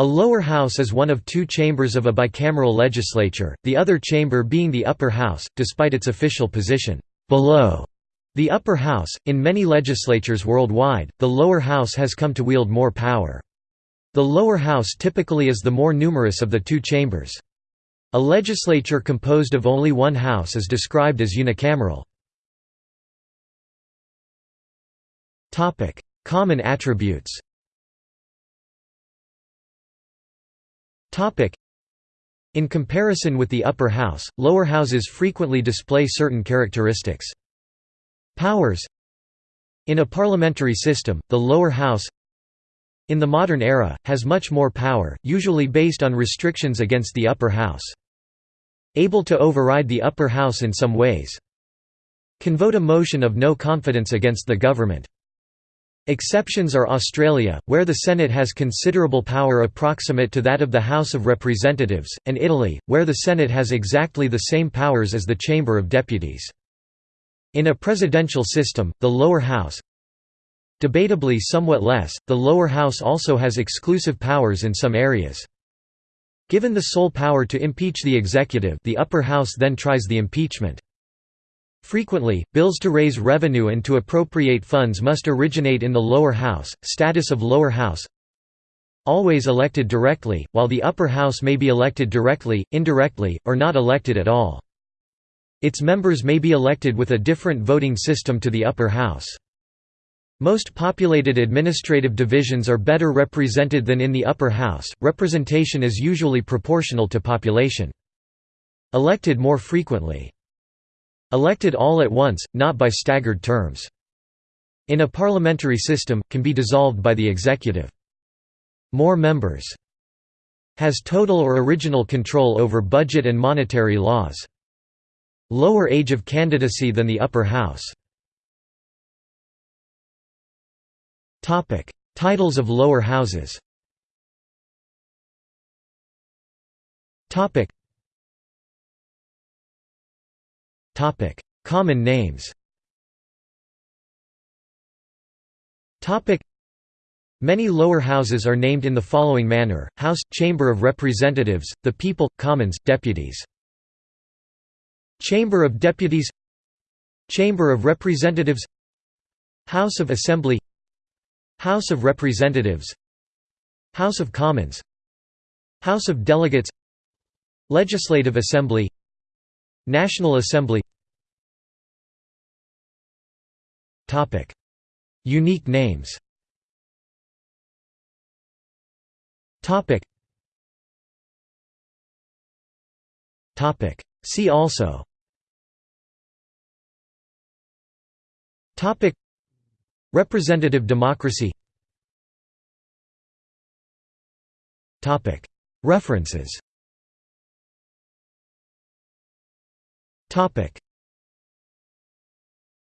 A lower house is one of two chambers of a bicameral legislature, the other chamber being the upper house, despite its official position below the upper house. In many legislatures worldwide, the lower house has come to wield more power. The lower house typically is the more numerous of the two chambers. A legislature composed of only one house is described as unicameral. Common attributes In comparison with the upper house, lower houses frequently display certain characteristics. Powers In a parliamentary system, the lower house in the modern era, has much more power, usually based on restrictions against the upper house. Able to override the upper house in some ways. Can vote a motion of no confidence against the government. Exceptions are Australia, where the Senate has considerable power approximate to that of the House of Representatives, and Italy, where the Senate has exactly the same powers as the Chamber of Deputies. In a presidential system, the lower house, Debatably somewhat less, the lower house also has exclusive powers in some areas. Given the sole power to impeach the executive the upper house then tries the impeachment. Frequently, bills to raise revenue and to appropriate funds must originate in the lower house. Status of lower house Always elected directly, while the upper house may be elected directly, indirectly, or not elected at all. Its members may be elected with a different voting system to the upper house. Most populated administrative divisions are better represented than in the upper house, representation is usually proportional to population. Elected more frequently. Elected all at once, not by staggered terms. In a parliamentary system, can be dissolved by the executive. More members. Has total or original control over budget and monetary laws. Lower age of candidacy than the upper house. Topic: Titles of lower houses. Topic. Common names. Many lower houses are named in the following manner: House, Chamber of Representatives, the People, Commons, Deputies. Chamber of Deputies. Chamber of Representatives. House of Assembly. House of Representatives. House of Commons. House of Delegates. Legislative Assembly National Assembly Unique names See also Topic. Representative democracy Topic. References Topic: